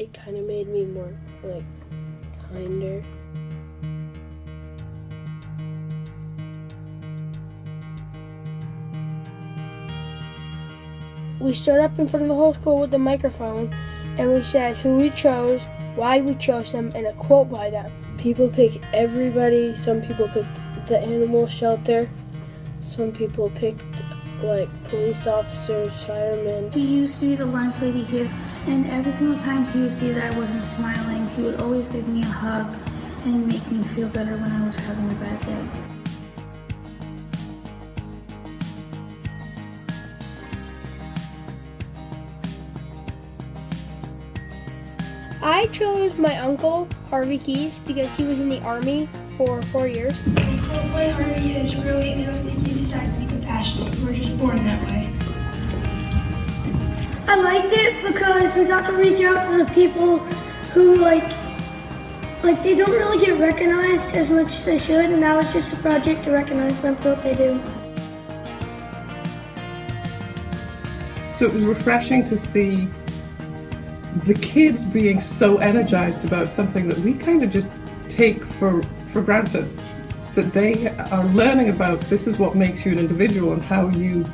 it kind of made me more like kinder. We stood up in front of the whole school with the microphone and we said who we chose, why we chose them, and a quote by them. People pick everybody. Some people picked the animal shelter. Some people picked like police officers, firemen. Used to be the lunch lady here, and every single time he would see that I wasn't smiling, he would always give me a hug and make me feel better when I was having a bad day. I chose my uncle, Harvey Keys, because he was in the army for four years. Coldplay Harvey is really, I don't think he decided to be compassionate. We're just born that way. I liked it because we got to reach out to the people who like like they don't really get recognized as much as they should and that was just a project to recognize them for what they do. So it was refreshing to see the kids being so energized about something that we kind of just take for for granted that they are learning about this is what makes you an individual and how you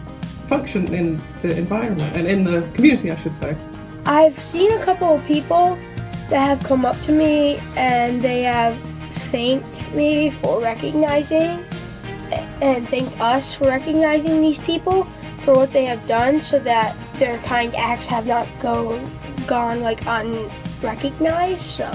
function in the environment and in the community I should say. I've seen a couple of people that have come up to me and they have thanked me for recognizing and thanked us for recognizing these people for what they have done so that their kind acts have not go, gone like unrecognized so